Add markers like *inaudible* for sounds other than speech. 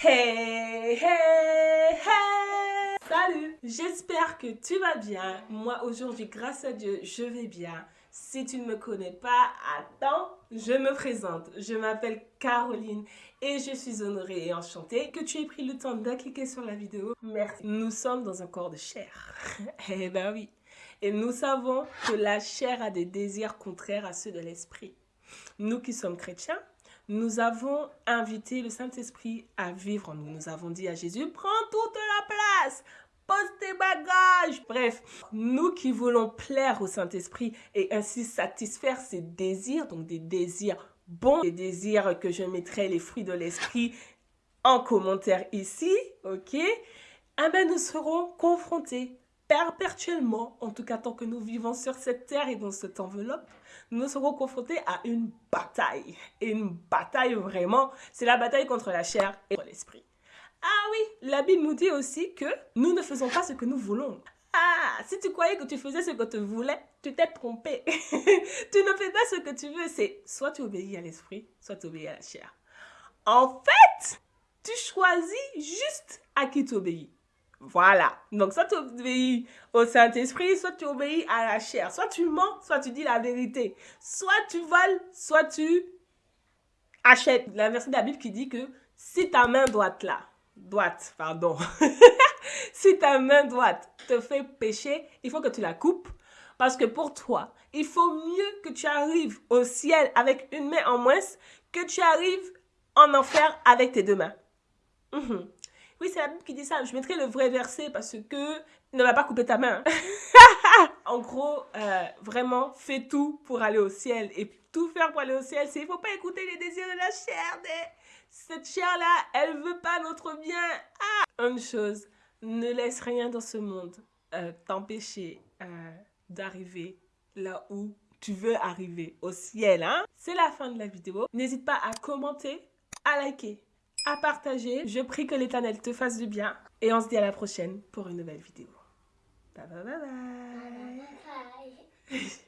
Hey, hey, hey Salut J'espère que tu vas bien. Moi aujourd'hui, grâce à Dieu, je vais bien. Si tu ne me connais pas, attends, je me présente. Je m'appelle Caroline et je suis honorée et enchantée que tu aies pris le temps cliquer sur la vidéo. Merci. Nous sommes dans un corps de chair. *laughs* eh ben oui. Et nous savons que la chair a des désirs contraires à ceux de l'esprit. Nous qui sommes chrétiens, nous avons invité le Saint-Esprit à vivre en nous. Nous avons dit à Jésus, prends toute la place, pose tes bagages. Bref, nous qui voulons plaire au Saint-Esprit et ainsi satisfaire ses désirs, donc des désirs bons, des désirs que je mettrai les fruits de l'Esprit en commentaire ici, ok? Eh bien, nous serons confrontés perpétuellement, en tout cas tant que nous vivons sur cette terre et dans cette enveloppe, nous serons confrontés à une bataille. Une bataille vraiment, c'est la bataille contre la chair et l'esprit. Ah oui, la Bible nous dit aussi que nous ne faisons pas ce que nous voulons. Ah, si tu croyais que tu faisais ce que tu voulais, tu t'es trompé. *laughs* tu ne fais pas ce que tu veux, c'est soit tu obéis à l'esprit, soit tu obéis à la chair. En fait, tu choisis juste à qui tu obéis. Voilà. Donc, soit tu obéis au Saint-Esprit, soit tu obéis à la chair. Soit tu mens, soit tu dis la vérité. Soit tu voles, soit tu achètes. La version de la Bible qui dit que si ta main droite là, droite, pardon, *laughs* si ta main droite te fait pécher, il faut que tu la coupes. Parce que pour toi, il faut mieux que tu arrives au ciel avec une main en moins que tu arrives en enfer avec tes deux mains. Mhm. Oui, c'est la Bible qui dit ça. Je mettrai le vrai verset parce que ne va pas couper ta main. *laughs* en gros, euh, vraiment, fais tout pour aller au ciel. Et tout faire pour aller au ciel, c'est il faut pas écouter les désirs de la chair. Cette chair-là, elle veut pas notre bien. Ah Une chose, ne laisse rien dans ce monde euh, t'empêcher euh, d'arriver là où tu veux arriver, au ciel. Hein? C'est la fin de la vidéo. N'hésite pas à commenter, à liker à partager. Je prie que l'Éternel te fasse du bien. Et on se dit à la prochaine pour une nouvelle vidéo. Bye bye bye bye. bye, bye. *laughs*